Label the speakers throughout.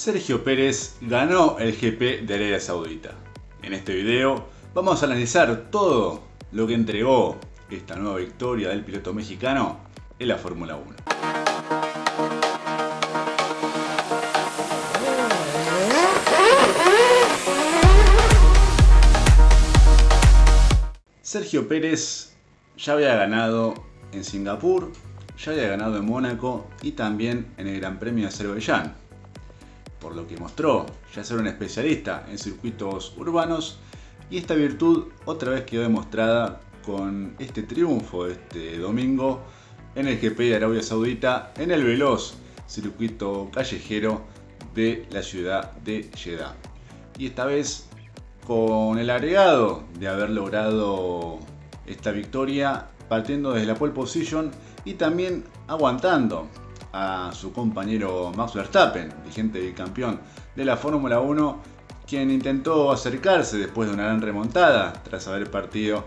Speaker 1: Sergio Pérez ganó el GP de Arabia Saudita. En este video vamos a analizar todo lo que entregó esta nueva victoria del piloto mexicano en la Fórmula 1. Sergio Pérez ya había ganado en Singapur, ya había ganado en Mónaco y también en el Gran Premio de Azerbaiyán por lo que mostró ya ser un especialista en circuitos urbanos y esta virtud otra vez quedó demostrada con este triunfo este domingo en el GP de Arabia Saudita en el veloz circuito callejero de la ciudad de Jeddah. Y esta vez con el agregado de haber logrado esta victoria partiendo desde la pole position y también aguantando a su compañero Max Verstappen, vigente bicampeón de la Fórmula 1, quien intentó acercarse después de una gran remontada tras haber partido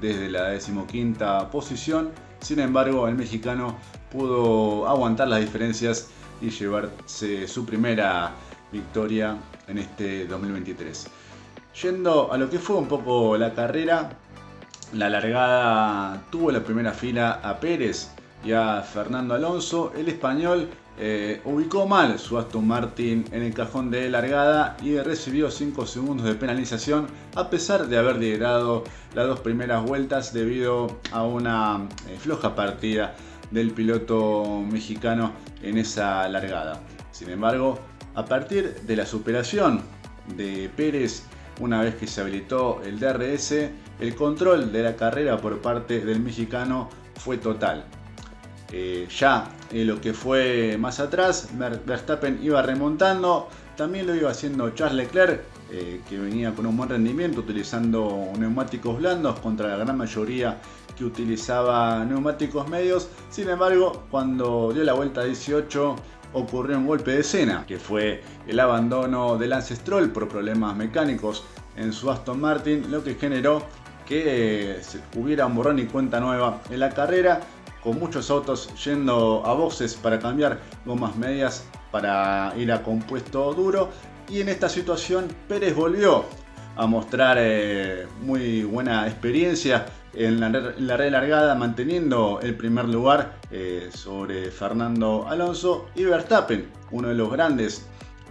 Speaker 1: desde la decimoquinta posición. Sin embargo, el mexicano pudo aguantar las diferencias y llevarse su primera victoria en este 2023. Yendo a lo que fue un poco la carrera, la largada tuvo la primera fila a Pérez, y a Fernando Alonso, el español eh, ubicó mal su Aston Martin en el cajón de largada y recibió 5 segundos de penalización a pesar de haber liderado las dos primeras vueltas debido a una eh, floja partida del piloto mexicano en esa largada. Sin embargo, a partir de la superación de Pérez, una vez que se habilitó el DRS, el control de la carrera por parte del mexicano fue total. Eh, ya en lo que fue más atrás, Verstappen iba remontando, también lo iba haciendo Charles Leclerc, eh, que venía con un buen rendimiento utilizando neumáticos blandos contra la gran mayoría que utilizaba neumáticos medios. Sin embargo, cuando dio la vuelta 18 ocurrió un golpe de escena, que fue el abandono de Lance Stroll por problemas mecánicos en su Aston Martin, lo que generó que eh, hubiera un borrón y cuenta nueva en la carrera con muchos autos yendo a boxes para cambiar gomas medias para ir a compuesto duro. Y en esta situación Pérez volvió a mostrar eh, muy buena experiencia en la, red largada manteniendo el primer lugar eh, sobre Fernando Alonso y Verstappen, uno de los grandes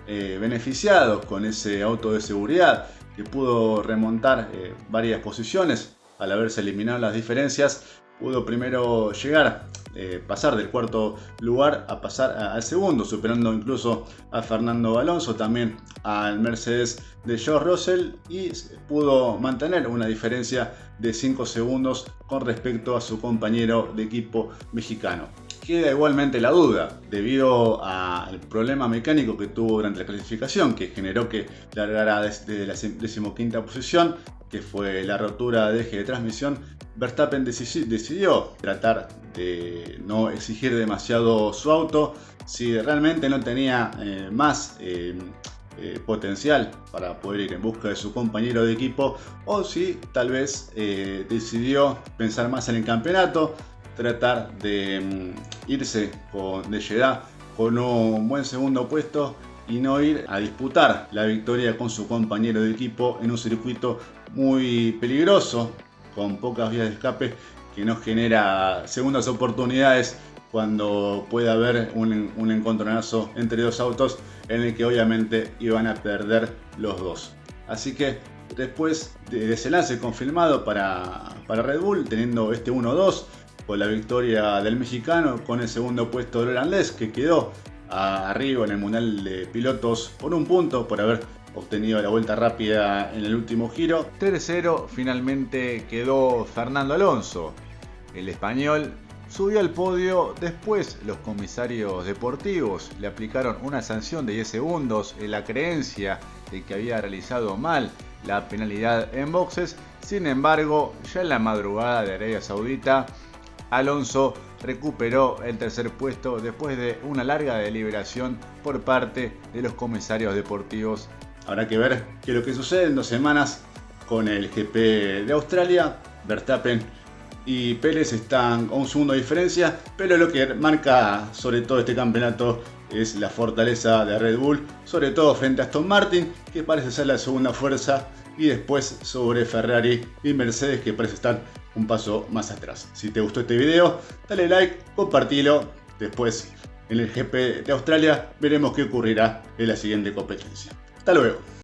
Speaker 1: eh, beneficiados con ese auto de seguridad que pudo remontar varias posiciones al haberse eliminado las diferencias pudo primero llegar, eh, pasar del cuarto lugar a pasar al segundo, superando incluso a Fernando Alonso, también al Mercedes de George Russell y pudo mantener una diferencia de 5 segundos con respecto a su compañero de equipo mexicano. Queda igualmente la duda, debido al problema mecánico que tuvo durante la clasificación, que generó que largara desde la decimoquinta posición, que fue la rotura de eje de transmisión, Verstappen decidió tratar de no exigir demasiado su auto. Si realmente no tenía eh, más eh, eh, potencial para poder ir en busca de su compañero de equipo o si tal vez decidió pensar más en el campeonato, tratar de mm, irse con, de con un buen segundo puesto y no ir a disputar la victoria con su compañero de equipo en un circuito muy peligroso con pocas vías de escape que nos genera segundas oportunidades cuando puede haber un, encontronazo entre dos autos en el que obviamente iban a perder los dos. Así que después de ese lance confirmado para, para Red Bull, teniendo este 1-2, con la victoria del mexicano, con el segundo puesto del holandés que quedó arriba en el Mundial de Pilotos por un punto por haber obtenido la vuelta rápida en el último giro. Tercero finalmente quedó Fernando Alonso. El español subió al podio, después los comisarios deportivos le aplicaron una sanción de 10 segundos en la creencia de que había realizado mal la penalidad en boxes. Sin embargo, ya en la madrugada de Arabia Saudita, Alonso recuperó el tercer puesto después de una larga deliberación por parte de los comisarios deportivos Habrá que ver qué es lo que sucede en dos semanas con el GP de Australia. Verstappen y Pérez están a un segundo diferencia, pero lo que marca sobre todo este campeonato es la fortaleza de Red Bull, sobre todo frente a Aston Martin, que parece ser la segunda fuerza, y después sobre Ferrari y Mercedes, que parece estar un paso más atrás. Si te gustó este video, dale like, compartilo. Después, en el GP de Australia, veremos qué ocurrirá en la siguiente competencia. Hasta.